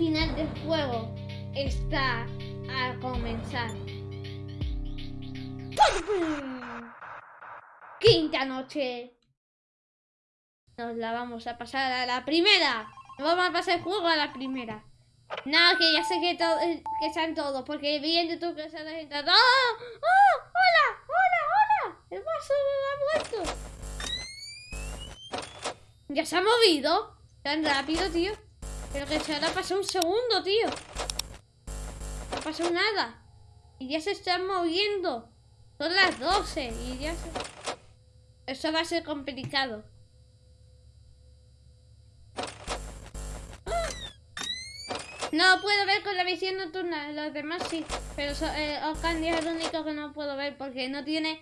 final del juego está a comenzar. Quinta noche. Nos la vamos a pasar a la primera. Vamos a pasar el juego a la primera. Nada, que ya sé que, todo, eh, que están todos, porque vi en YouTube que se han entrado. ¡Oh! ¡Oh! ¡Hola! ¡Hola! ¡Hola! El vaso ha muerto. Ya se ha movido. Tan rápido, tío. Pero que se ha pasado un segundo, tío. No ha pasado nada. Y ya se están moviendo. Son las 12 y ya se... Eso va a ser complicado. No puedo ver con la visión nocturna, los demás sí. Pero so, eh, es el único que no puedo ver porque no tiene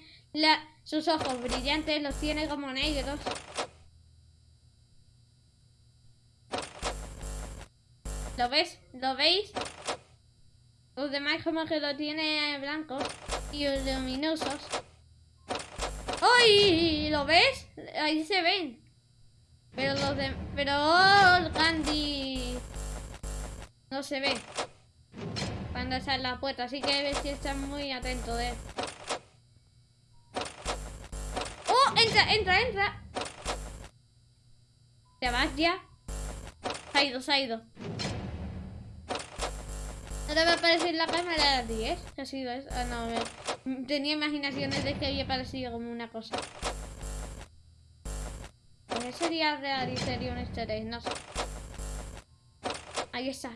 sus ojos brillantes, los tiene como negros. ¿Lo ves? ¿Lo veis? Los demás como que lo tiene blancos y luminosos. ¡Ay! ¿Lo ves? Ahí se ven. Pero los de... Pero... Oh, Candy... No se ve. Cuando en la puerta. Así que si está muy atento de él. ¡Oh! ¡Entra, entra, entra! ¿Te vas ya? Se ha ido, se ha ido. Va a aparecer la cámara de 10. ¿Qué ha sido? Ah, no, me... tenía imaginaciones de que había parecido como una cosa. ¿Qué sería real y sería un easter egg? No sé. Ahí está.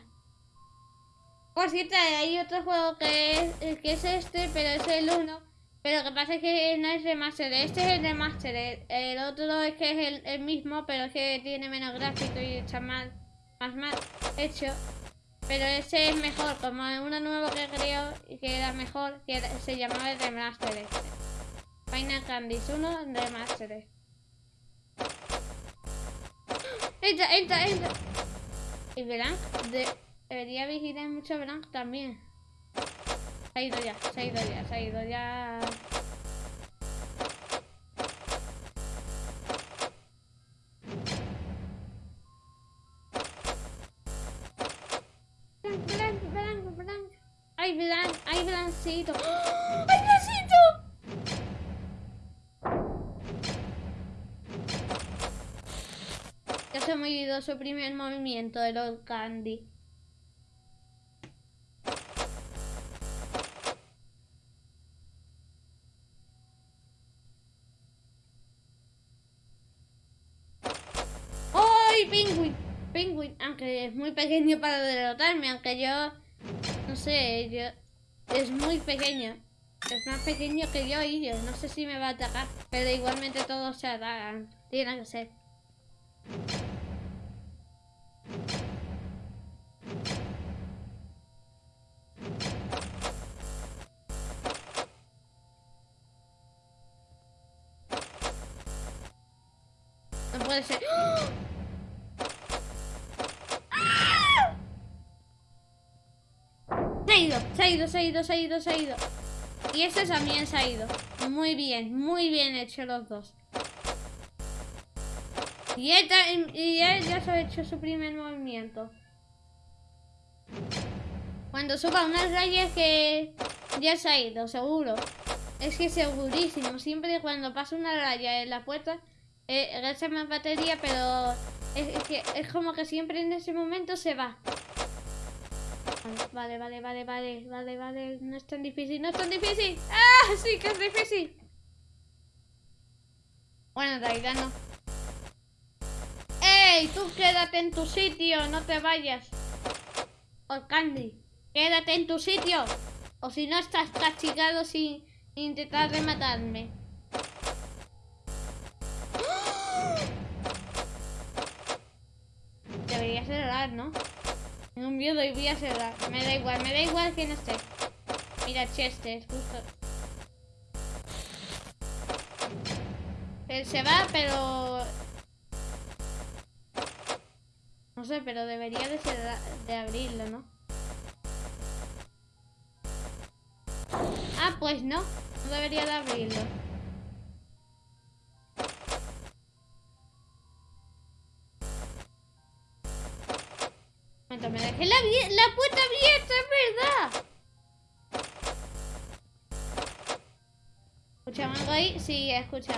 Por cierto, hay otro juego que es, que es este, pero es el 1. Pero lo que pasa es que no es remaster. Este es el remaster. El otro es que es el, el mismo, pero es que tiene menos gráfico y está mal, más mal hecho. Pero ese es mejor, como uno nuevo que creo y que era mejor, que se llamaba el remaster este. Final Candies 1 remaster. Entra, entra, entra. Y Blanc, de, debería vigilar mucho Blanc también. Se ha ido ya, se ha ido ya, se ha ido ya. Blancito. ¡Oh! ¡Ay, Blancito! Ya se ha movido su primer movimiento de Lord Candy. ¡Ay, Penguin! Penguin, aunque es muy pequeño para derrotarme, aunque yo... No sé, yo... Es muy pequeño. Es más pequeño que yo y yo. No sé si me va a atacar, pero igualmente todos se atacan. Tiene que ser. Ido, se ha ido, se ha ido, se ha ido. Y este también se ha ido. Muy bien, muy bien hecho los dos. Y él, ya se ha hecho su primer movimiento. Cuando suba unas rayas que ya se ha ido, seguro. Es que segurísimo. Siempre cuando pasa una raya en la puerta, eh, gasta más batería, pero es, que es como que siempre en ese momento se va. Vale, vale, vale, vale, vale, vale. No es tan difícil, no es tan difícil. ¡Ah! Sí que es difícil. Bueno, en realidad no. ¡Ey! Tú quédate en tu sitio, no te vayas. Oh, Candy, quédate en tu sitio. O si no estás castigado sin intentar rematarme. Debería cerrar, ¿no? Tengo un miedo y voy a cerrar. Me da igual, me da igual que no esté. Mira, Chester, justo. Él se va, pero... No sé, pero debería de, ser de abrirlo, ¿no? Ah, pues no. No debería de abrirlo. Me dejé la, puerta abierta, es verdad. ¿Escuchan algo ahí? Sí, escucha.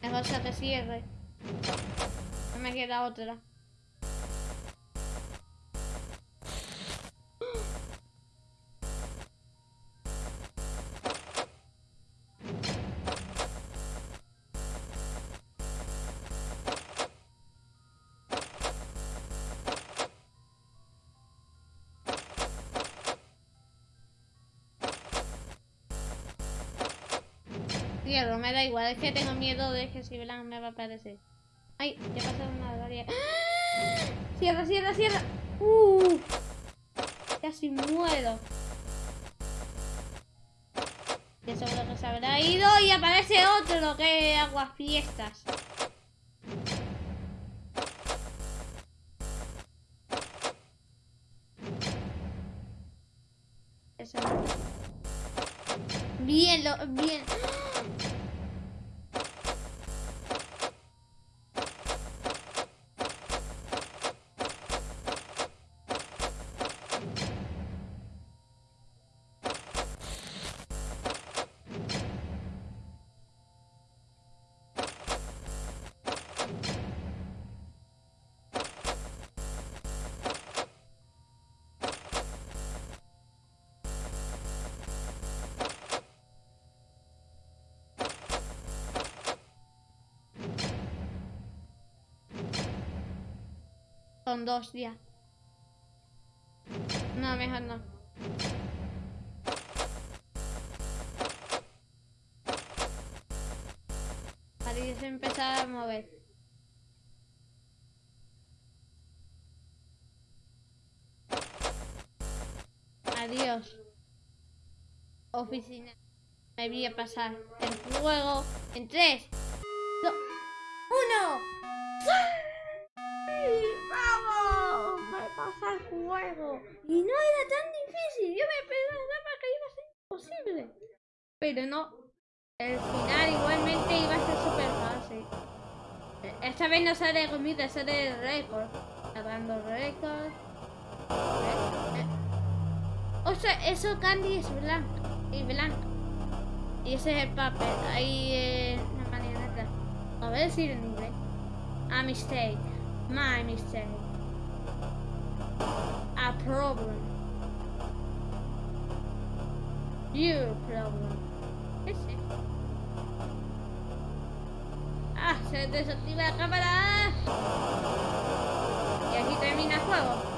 Mejor se que cierre. No me queda otra. Cierro, me da igual, es que tengo miedo de que si Blanc me va a aparecer. Ay, ya pasó una varia. Cierra, cierra, cierra. Uh, casi muero. Ya seguro que se habrá ido y aparece otro que agua fiestas. Eso. Bien, lo, bien. Son dos días. No, mejor no. Parece empezar a mover. Adiós. Oficina. Me voy a pasar el juego en 3, Y no era tan difícil. Yo me pensaba que iba a ser imposible. Pero no. El final igualmente iba a ser súper fácil. Eh, Esta vez no sale comida, sale el récord. Grabando récord. Eh, eh. O sea, eso Candy es blanco. Y blanco. Y ese es el papel. Ahí eh, una marioneta. A ver decir en inglés. A mistake. My mistake. A problem. Your problem. ¿Qué eso? Ah, se desactiva la cámara. Y aquí termina el juego.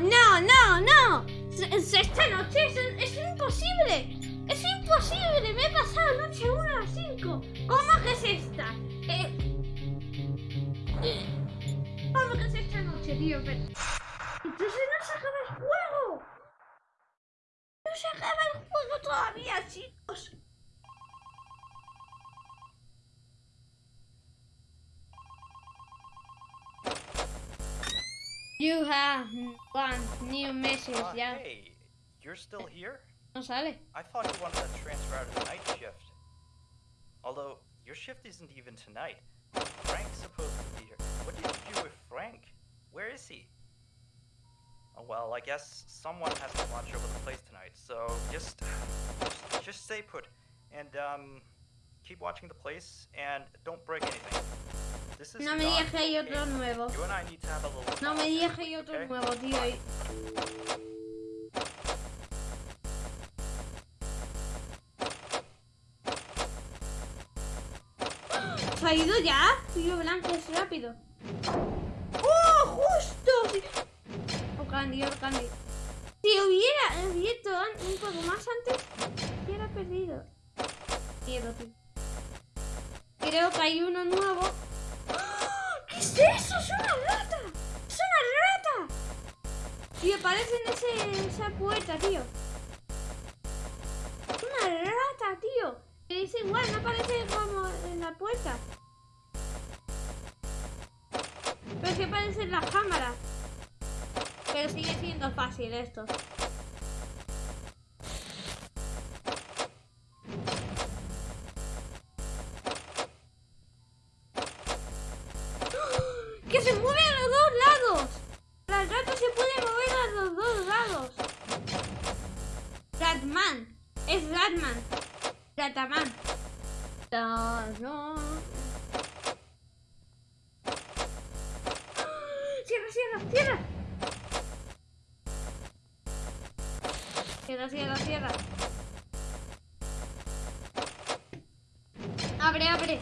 ¡No, no, no, no! Esta noche es, imposible. Es imposible. Me he pasado noche 1 a 5. ¿Cómo que es esta? Eh, eh, ¿Cómo que es esta noche, tío? Entonces no se acaba el juego. No se acaba el juego todavía, chicos. You have one new message, Uh, ya. Hey, you're still here? No sale. I thought you wanted to transfer out of the night shift. Although, your shift isn't even tonight. Frank's supposed to be here. What did you do with Frank? Where is he? Oh, well, I guess someone has to watch over the place tonight, so just, just, just stay put. And, um, keep watching the place, and don't break anything. No me digas que hay otro nuevo. No me digas que hay otro nuevo, tío. ¿Se ha ido ya? Tío blanco, es rápido. ¡Oh, justo! Oh, Candy, oh, Candy. Si hubiera abierto un poco más antes, hubiera perdido. Miedo, tío. Creo que hay uno nuevo. ¿Qué es eso? ¡Es una rata! ¡Es una rata! Y aparece en ese, esa puerta, tío. Una rata, tío. Que dice igual, no aparece como en la puerta. Pero sí aparece en la cámara. Pero sigue siendo fácil esto. No. ¡Cierra, cierra, cierra! Cierra, cierra, cierra. Abre, abre.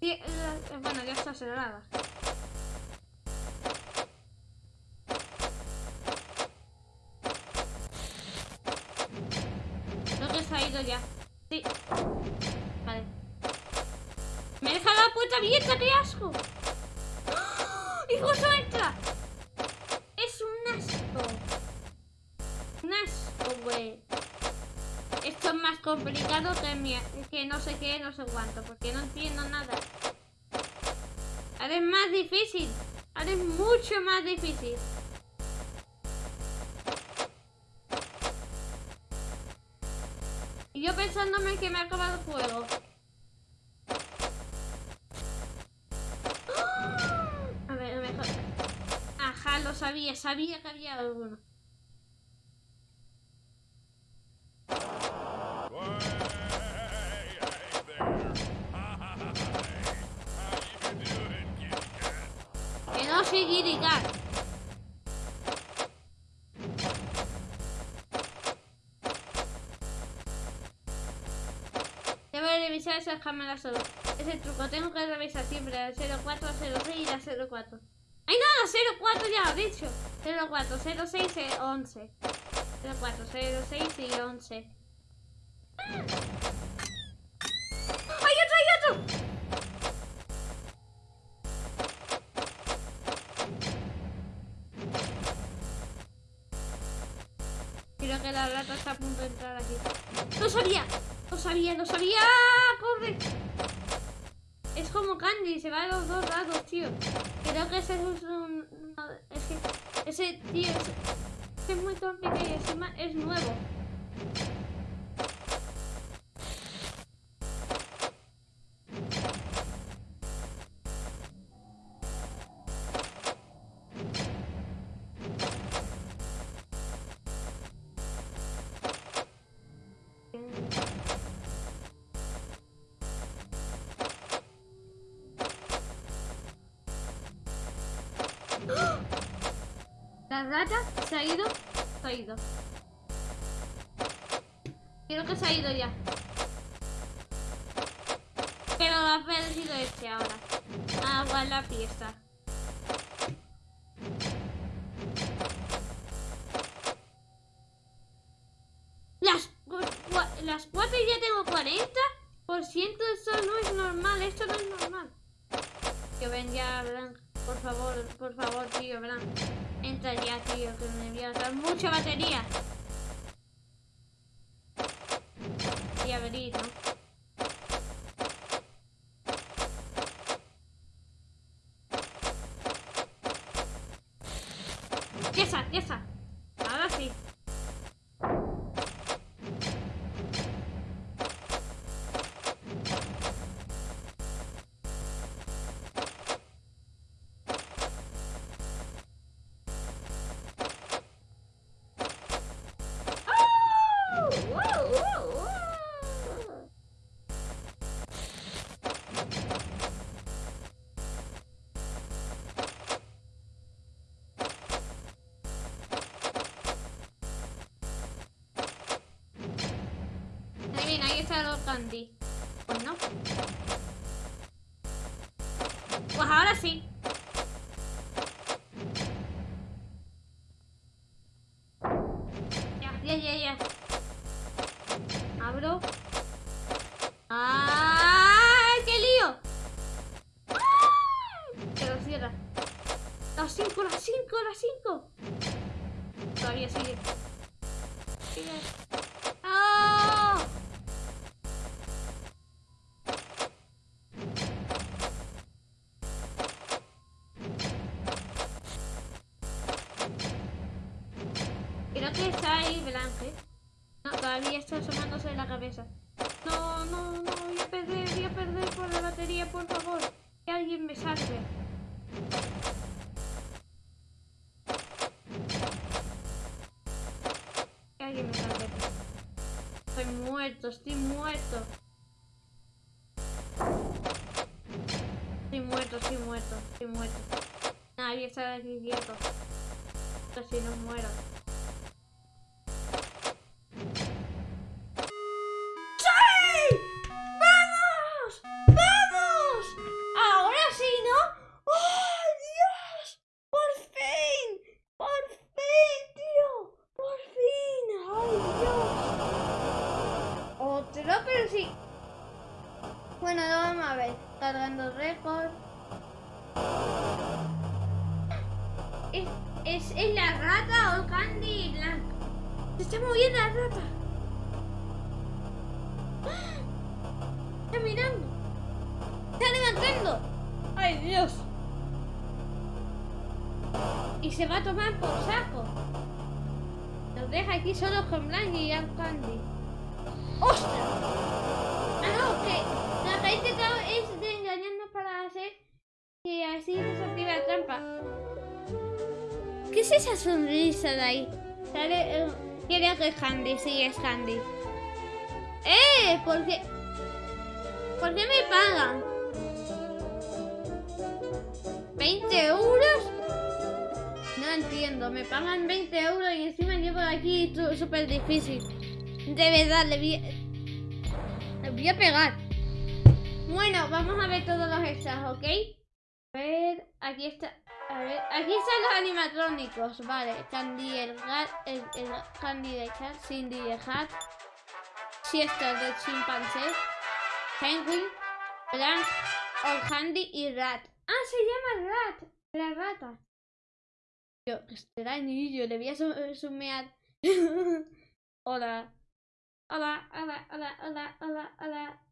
Eh, Bueno, ya está cerrada. Ya. Sí. Vale. Me deja la puerta abierta, qué asco. ¡Y justo entra! Es un asco. Un asco, güey. Esto es más complicado que, mi, que no sé qué, no sé cuánto, porque no entiendo nada. Ahora es más difícil. Ahora es mucho más difícil. Pensándome que me ha acabado el juego. A ver, a ver. Ajá, lo sabía, sabía que había alguno. Cámaras solo. Ese truco tengo que revisar siempre la 04, 06 y la 04. ¡Ay no! La 04 ya lo he dicho. 04, 06 y 11. 04, 06 y 11. ¡Hay otro, hay otro! Creo que la rata está a punto de entrar aquí. ¡Lo sabía! ¡Lo sabía! ¡Lo sabía! ¡Corre! Es como Candy, se va a los dos lados, tío. Creo que ese es un... no, es que... Ese tío es, es muy complicado y encima es nuevo. Rata se ha ido. Se ha ido. Creo que se ha ido ya. Pero ha perdido este ahora. Agua la fiesta. Ya candy. Pues no. Pues ahora sí. Estoy muerto, estoy muerto. Estoy muerto, estoy muerto, estoy muerto. Nadie está aquí quieto. Casi no muero. Se va a tomar por saco. Nos deja aquí solo con Blanc y Young Candy. ¡Ostras! Ah, no, que la que ha intentado es de engañarnos para hacer que así se active la trampa. ¿Qué es esa sonrisa de ahí? Sale, eh, que es Candy, sí, es Candy. ¡Eh! ¿Por qué? ¿Por qué me pagan? ¿20 euros? Entiendo, me pagan 20 euros y encima llevo aquí súper difícil. De verdad, le voy, a- pegar. Bueno, vamos a ver todos los extras, ¿ok? A ver, aquí está. A ver, aquí están los animatrónicos, vale. Candy el gat, el, el Candy de cat, Cindy de hat, Siesta de chimpancé, Penguin, Blanc, Old Candy y Rat. Ah, se llama Rat, la rata. Yo, qué extraño, le voy a su- sumear. hola. Hola, hola, hola, hola, hola, hola.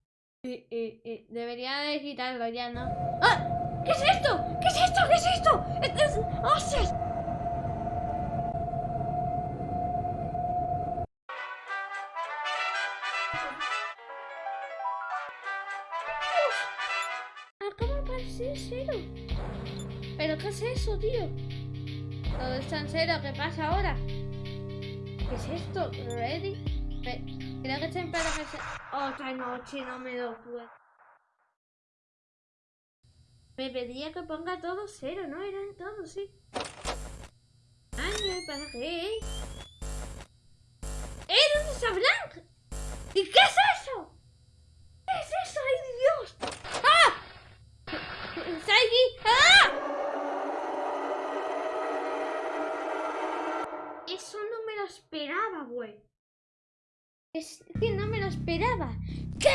Eh, eh, eh, Debería de quitarlo ya, ¿no? ¡Ah! ¿Qué es esto? ¿Qué es esto? ¿Qué es esto? ¡Es, es... ¡Dios! Acaba de aparecer. ¿Pero qué es eso, tío? Todo está en cero. ¿Qué pasa ahora? ¿Qué es esto? ¿Ready? Re- Creo que en para que se- Otra noche no me lo puedo. Me pedía que ponga todo cero, ¿no? Eran todos, sí. Año, ¿para qué? ¡Eh! ¿Dónde está Blanc? ¿Y qué es eso? ¿Qué es eso? ¡Ay, Dios! ¡Ah! ¡Está aquí! ¡Ah! Eso no me lo esperaba, güey. Es que no me lo esperaba. ¿Qué?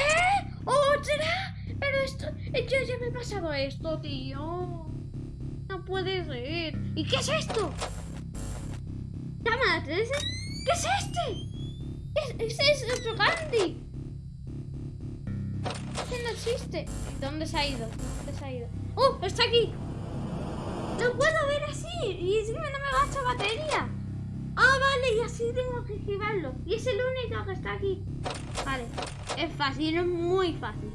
¿Otra? Pero esto... Yo ya me he pasado esto, tío. No puede ser. ¿Y qué es esto? ¿Cámara 13? ¿Qué es este? ¿Qué es, es otro Candy. Este no existe. ¿Dónde se ha ido? ¿Dónde se ha ido? ¡Oh! ¡Está aquí! ¡Lo puedo ver así! Y encima no me gasta batería. Ah, vale, y así tengo que esquivarlo. Y es el único que está aquí. Vale, es fácil, es muy fácil.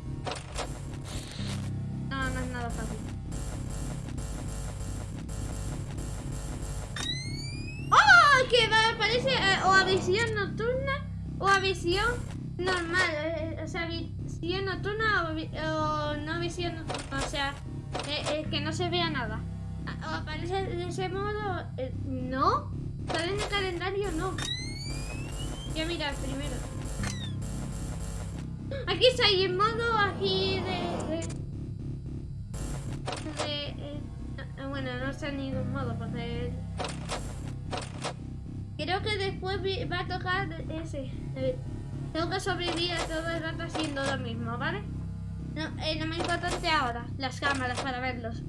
No, no es nada fácil. ¡Oh! Que va, parece eh, o a visión nocturna o a visión normal. eh, o sea, visión nocturna o, no visión nocturna. O sea, eh, eh, que no se vea nada. Ah, O aparece de ese modo. eh, no. Está en el calendario, no. Voy a mirar primero. Aquí está, y en modo aquí de. eh, no, bueno, no está en ningún modo porque. Creo que después va a tocar ese. tengo que sobrevivir todo el rato haciendo lo mismo, ¿vale? No, eh, lo más importante ahora, las cámaras para verlos.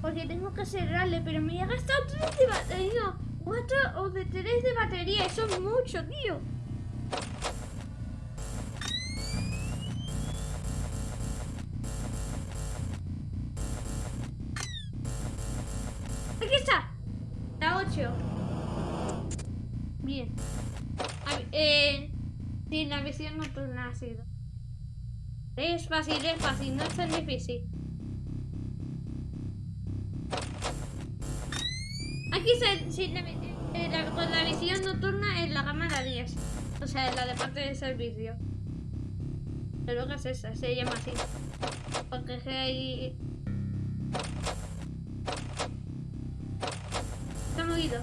Porque, tengo que cerrarle. Pero me he gastado 3 de batería. 4 o de 3 de batería. Eso es mucho, tío. Aquí está. La 8. Bien. A eh, sí, la visión nocturna ha sido. Es fácil, es fácil, no es tan difícil. Aquí se, vi- eh, la- con la visión nocturna en la cámara 10. O sea, en la de parte de servicio. Pero que es esa, se llama así. Porque es que hay... Está movido.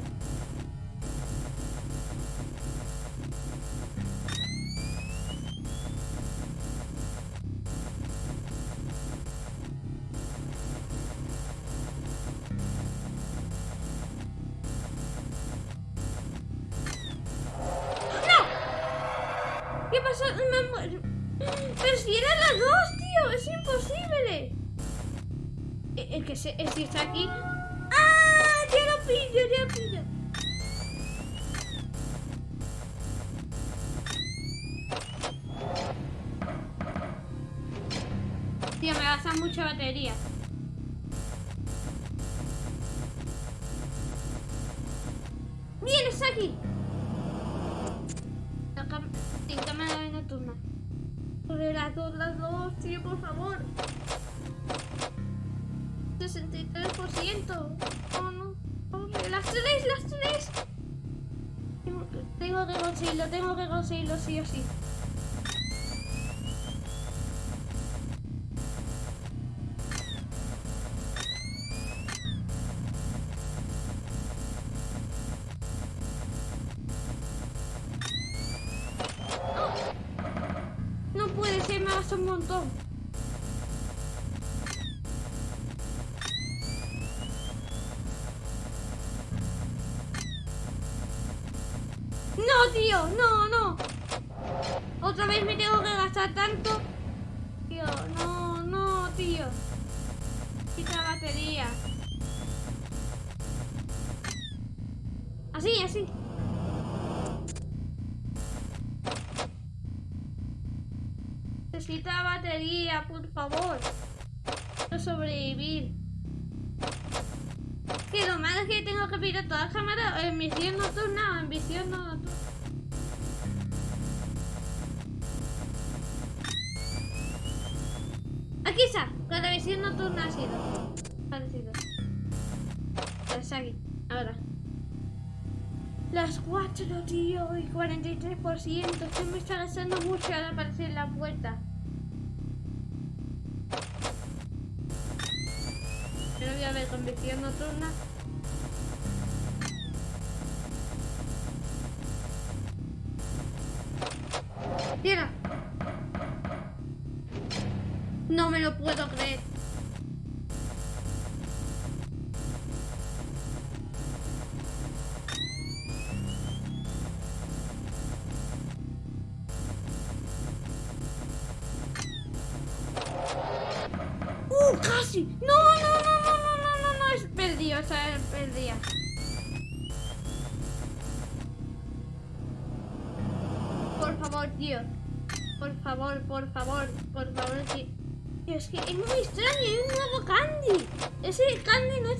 Es que se, es que está aquí. ¡Ah! Ya lo pillo, ya lo pillo. Tío, me gasta mucha batería. ¡Bien, está aquí! Sin cámara nocturna. Sobre las dos, las dos, tío, por favor. 63%. No, no. Hombre, las tres, las tres. Tengo que conseguirlo, tengo que conseguirlo sí o sí. Batería. Así, así. Necesita batería, por favor. Quiero sobrevivir. Que lo malo es que tengo que pillar todas las cámaras en visión nocturna o en visión no nocturna. 43%. Esto me está gastando mucho al aparecer la puerta. Pero voy a ver con visión nocturna. Tira. No me lo puedo creer.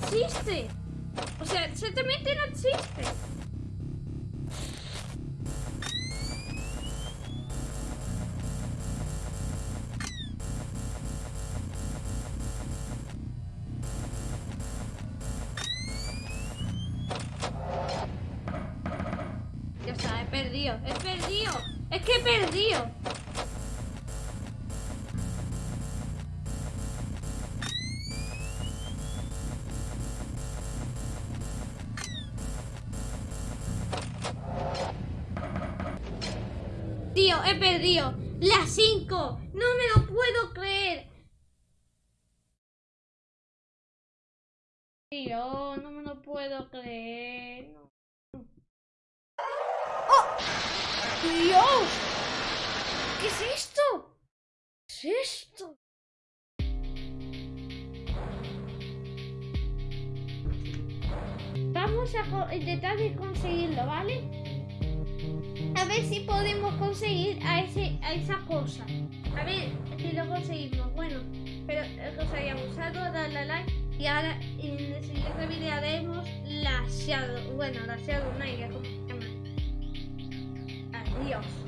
Existe. O sea, exactamente no existe. Ya está, he perdido, he perdido. Es que he perdido. Es esto? Vamos a intentar de conseguirlo, ¿vale? A ver si podemos conseguir a, ese, a esa cosa. A ver si lo conseguimos. Bueno, pero eh, os hayamos gustado, darle a like. Y ahora en el siguiente vídeo haremos la Shadow. Bueno, la Shadow Night, como se. Adiós.